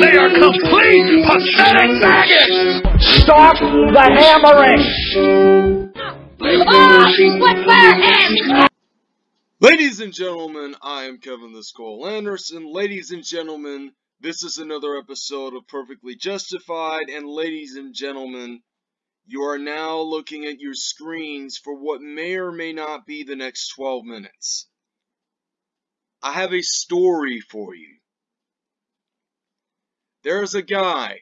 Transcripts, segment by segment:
They are complete pathetic maggots! Stop the hammering! Oh. Ladies and gentlemen, I am Kevin the Skull Anderson. Ladies and gentlemen, this is another episode of Perfectly Justified. And ladies and gentlemen, you are now looking at your screens for what may or may not be the next 12 minutes. I have a story for you. There's a guy,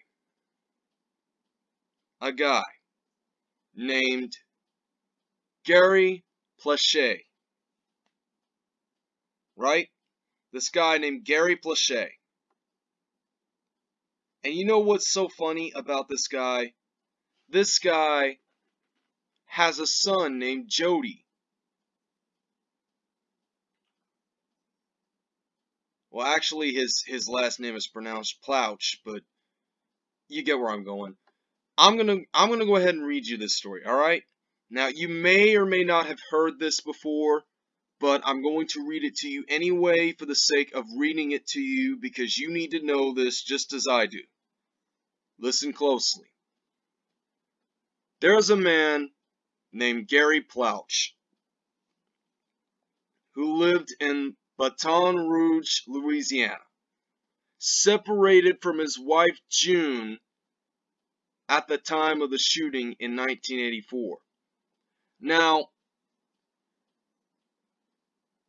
a guy named Gary Plauché. Right? This guy named Gary Plauché. And you know what's so funny about this guy? This guy has a son named Jody. Well, actually, his his last name is pronounced Plouch, but you get where I'm going. I'm gonna I'm gonna go ahead and read you this story. All right. Now, you may or may not have heard this before, but I'm going to read it to you anyway for the sake of reading it to you because you need to know this just as I do. Listen closely. There is a man named Gary Plouch who lived in Baton Rouge, Louisiana, separated from his wife June at the time of the shooting in 1984. Now,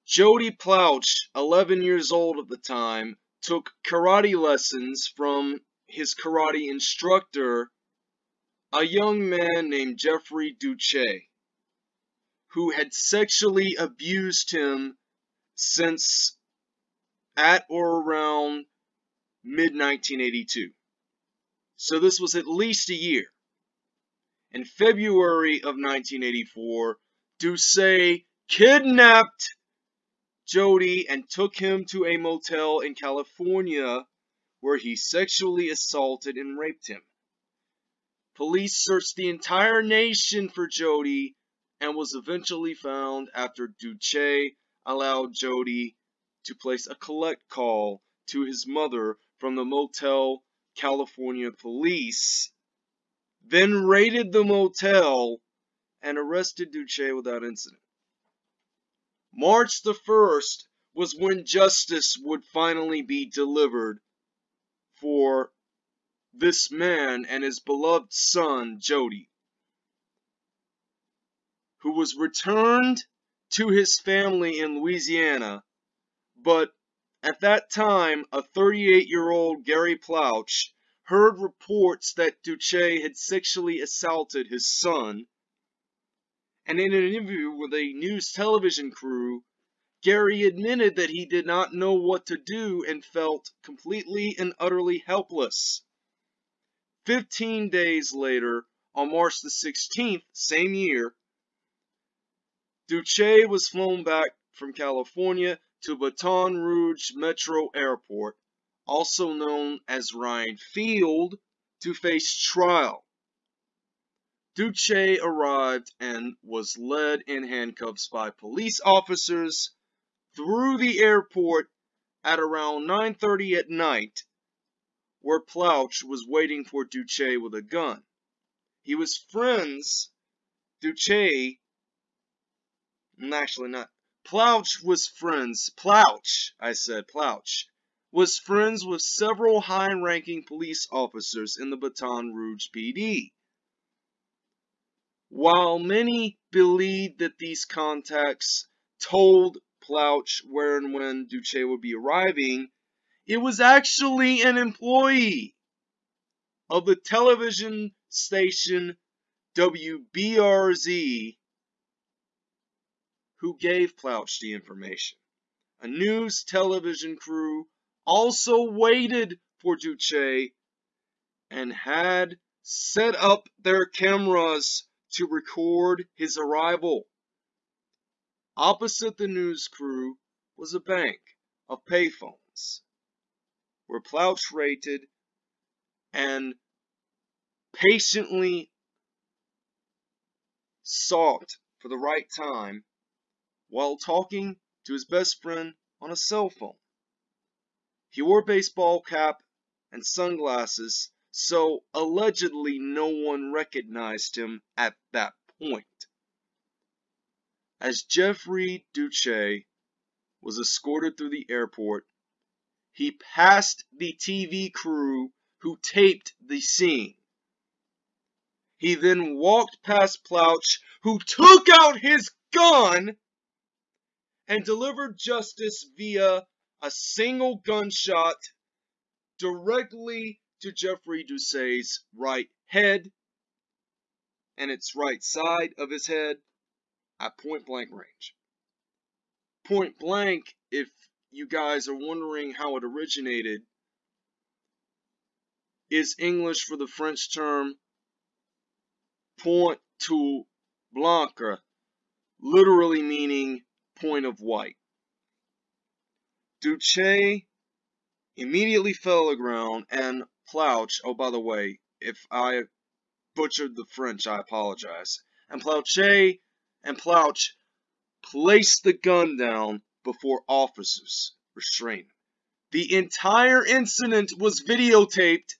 Jody Plouch, 11 years old at the time, took karate lessons from his karate instructor, a young man named Jeffrey Duche, who had sexually abused him since at or around mid 1982. So this was at least a year. In February of 1984, Duce kidnapped Jody and took him to a motel in California where he sexually assaulted and raped him. Police searched the entire nation for Jody and was eventually found after Duce allowed Jody to place a collect call to his mother from the Motel California police, then raided the motel and arrested Duce without incident. March the 1st was when justice would finally be delivered for this man and his beloved son, Jody, who was returned to his family in Louisiana, but at that time, a 38 year old Gary Plouch heard reports that Duce had sexually assaulted his son, and in an interview with a news television crew, Gary admitted that he did not know what to do and felt completely and utterly helpless. Fifteen days later, on March the 16th, same year, Duce was flown back from California to Baton Rouge Metro Airport, also known as Ryan Field, to face trial. Duce arrived and was led in handcuffs by police officers through the airport at around 9:30 at night, where Plouch was waiting for Duce with a gun. He was friends. Duce actually not. Plouch was friends. Plouch, I said, Plouch, was friends with several high ranking police officers in the Baton Rouge PD. While many believed that these contacts told Plouch where and when Duce would be arriving, it was actually an employee of the television station WBRZ who gave Plouch the information. A news television crew also waited for Duce and had set up their cameras to record his arrival. Opposite the news crew was a bank of payphones where Plouch rated and patiently sought for the right time while talking to his best friend on a cell phone. He wore a baseball cap and sunglasses, so allegedly no one recognized him at that point. As Jeffrey Duce was escorted through the airport, he passed the TV crew who taped the scene. He then walked past Plouch, who took out his gun and delivered justice via a single gunshot directly to Jeffrey Doucet's right head and its right side of his head at point blank range. Point blank, if you guys are wondering how it originated, is English for the French term point to blanc, literally meaning point of white. Duce immediately fell to the ground and Plouch, oh by the way, if I butchered the French, I apologize. And Plouche and Plouch placed the gun down before officers restrained. The entire incident was videotaped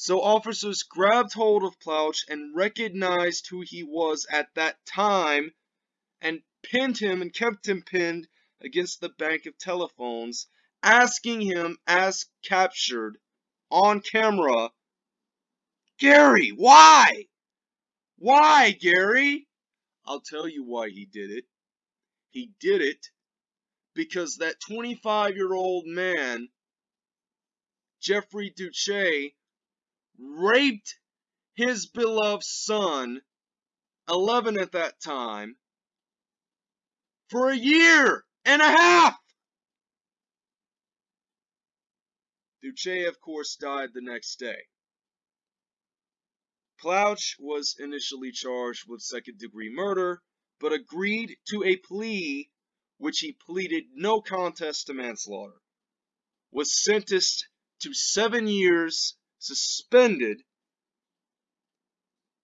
so officers grabbed hold of Plouch and recognized who he was at that time and pinned him and kept him pinned against the bank of telephones, asking him as captured on camera, Gary, why? Why, Gary? I'll tell you why he did it. He did it because that 25 year old man, Jeffrey Duce, raped his beloved son, 11 at that time, for a year and a half. Duce, of course, died the next day. Plouch was initially charged with second degree murder, but agreed to a plea which he pleaded no contest to manslaughter, was sentenced to seven years suspended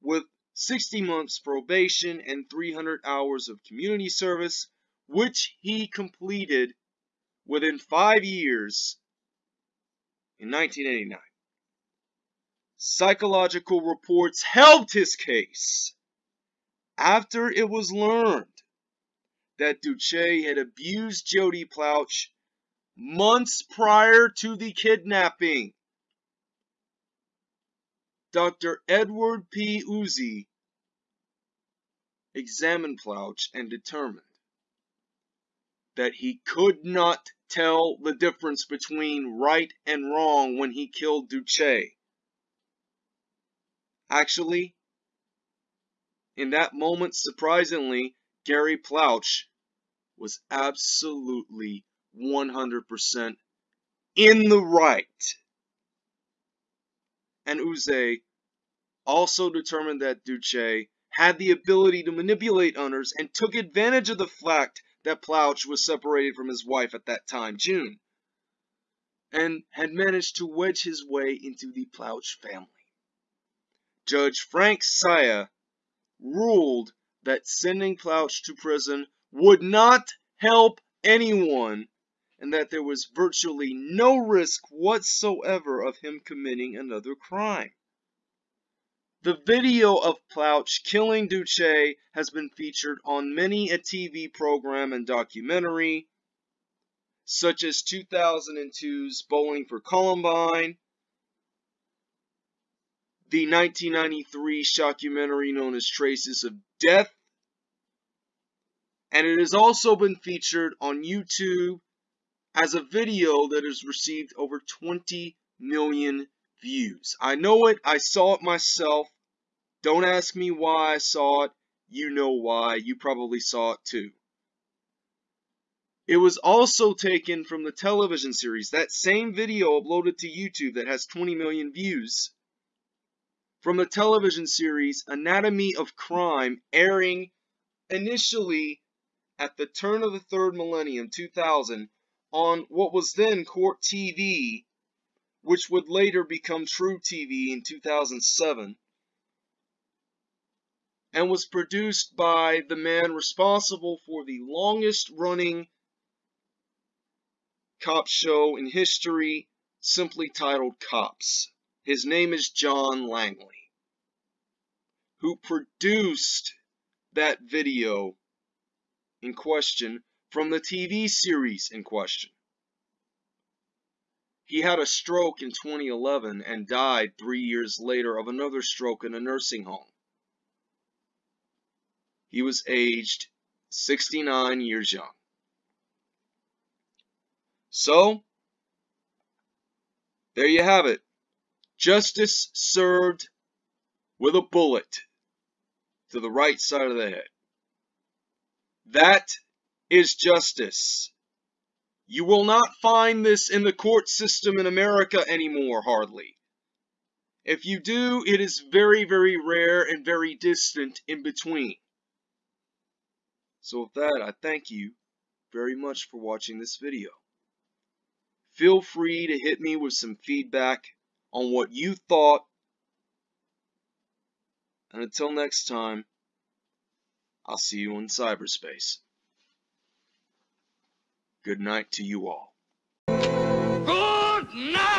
with 60 months probation and 300 hours of community service, which he completed within five years in 1989. Psychological reports helped his case after it was learned that Duce had abused Jody Plouch months prior to the kidnapping. Dr. Edward P. Uzee examined Plouch and determined that he could not tell the difference between right and wrong when he killed Duce. Actually, in that moment, surprisingly, Gary Plouch was absolutely 100% in the right and Uzee also determined that Duce had the ability to manipulate others and took advantage of the fact that Plouch was separated from his wife at that time, June, and had managed to wedge his way into the Plouch family. Judge Frank Saia ruled that sending Plouch to prison would not help anyone and that there was virtually no risk whatsoever of him committing another crime. The video of Plouch killing Duce has been featured on many a TV program and documentary, such as 2002's Bowling for Columbine, the 1993 shockumentary known as Traces of Death, and it has also been featured on YouTube as a video that has received over 20 million views. I know it, I saw it myself. Don't ask me why I saw it. You know why. You probably saw it too. It was also taken from the television series, that same video uploaded to YouTube that has 20 million views, from the television series Anatomy of Crime, airing initially at the turn of the third millennium, 2000, on what was then Court TV, which would later become truTV in 2007, and was produced by the man responsible for the longest running cop show in history, simply titled Cops. His name is John Langley, who produced that video in question from the TV series in question. He had a stroke in 2011 and died three years later of another stroke in a nursing home. He was aged 69 years young. So, there you have it. Justice served with a bullet to the right side of the head. That is justice. You will not find this in the court system in America anymore, hardly. If you do, it is very, very rare and very distant in between. So with that, I thank you very much for watching this video. Feel free to hit me with some feedback on what you thought. And until next time, I'll see you in cyberspace. Good night to you all. Good night!